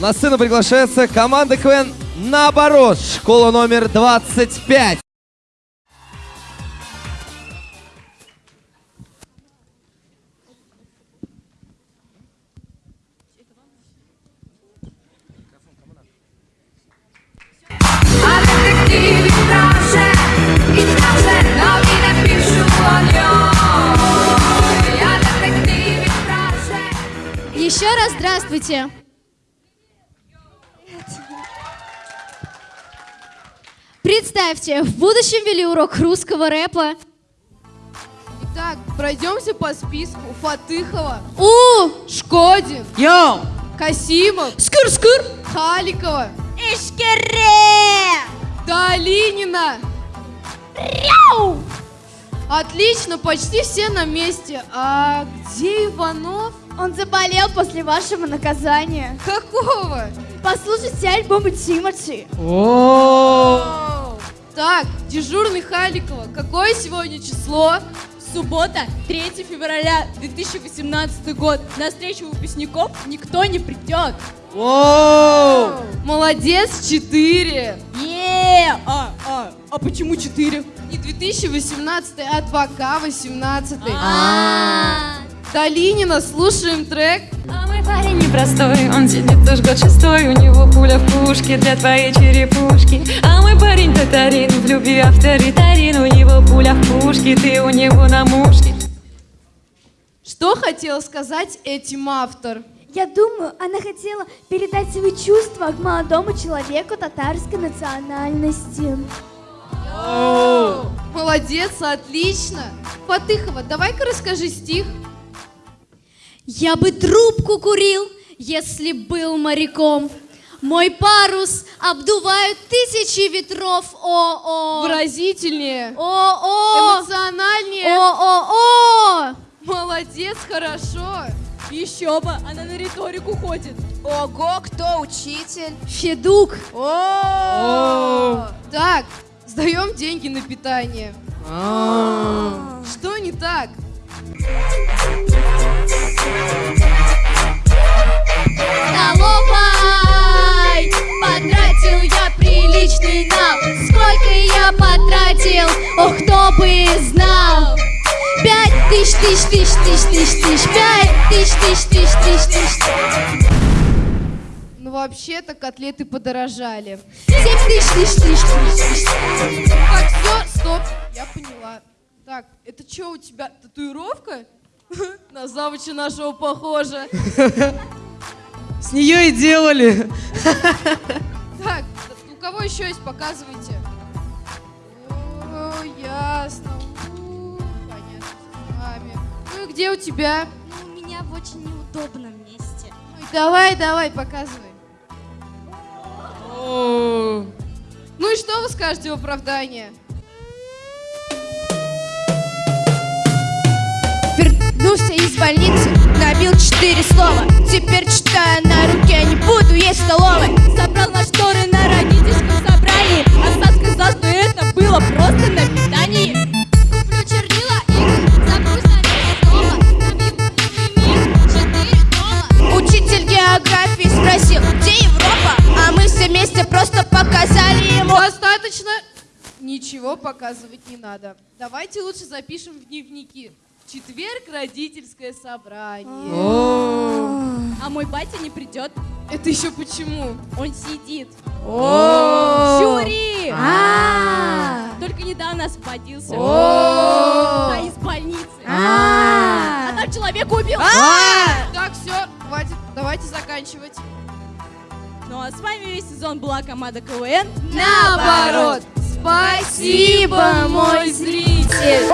На сцену приглашается команда КВН «Наоборот», школа номер 25. A detektywi proszę i proszę nowinę piшу o Я detektywi proszę Еще раз здравствуйте. Представьте, в будущем вели урок русского рэпа. Итак, пройдемся по списку. Фатыхова, У! Шкодин, Йоу! Касимов, Скыр-скыр! Халикова, Ишкере! Долинина. Отлично, почти все на месте. А где Иванов? Он заболел после вашего наказания. Какого? Послушайте альбомы Тимати. Так, дежурный Халикова. Какое сегодня число? Суббота, 3 февраля 2018 год. На встречу выпускников никто не придет. Воу! Молодец, 4. Е, а, а, а почему 4? Не 2018, а 2К 18. А. Долинина, слушаем трек. А мой парень непростой, он сидит уж год шестой, у него пуля в пушке для твоей черепушки. А мой парень татарин, в любви авторитарин, у него пуля в пушке, ты у него на мушке. Что хотел сказать этим автор? Я думаю, она хотела передать свои чувства к молодому человеку татарской национальности. Молодец, отлично. Фатыхова, давай-ка расскажи стих. Я бы трубку курил, если был моряком. Мой парус обдувают тысячи ветров. О-о. Выразительнее. О-о. Эмоциональнее. О-о-о. Молодец, хорошо. Еще бы, она на риторику ходит. Ого, кто учитель? Федук. Так, сдаем деньги на питание. Что не так? Я потратил, ох, кто бы знал Пять тысяч, тысяч, тысяч, тысяч, тысяч, тысяч Пять тысяч, тысяч, тысяч, тысяч, тысяч Ну, вообще-то котлеты подорожали. Семь тысяч, тысяч, тысяч, тысяч, тысяч Так, все, стоп, я поняла. Так, это что у тебя, татуировка? На завуча нашего похоже. С нее и делали. Так, у кого еще есть, показывайте. О, ясно. У, Понятно с вами. Ну и где у тебя? У меня в очень неудобном месте Ой, давай, давай, показывай. О, Ну и что вы скажете в оправдание? Вернулся из больницы, набил четыре слова. Теперь читая на руке, не буду есть в Ничего показывать не надо. Давайте лучше запишем в дневники. В четверг родительское собрание. А мой батя не придет. Это еще почему? Он сидит. Жюри! А. Только недавно освободился. О. А из больницы. А там человека убил. Так, все, хватит. Давайте заканчивать. Ну а с вами весь сезон была команда КВН. Наоборот. Спасибо, мой зритель.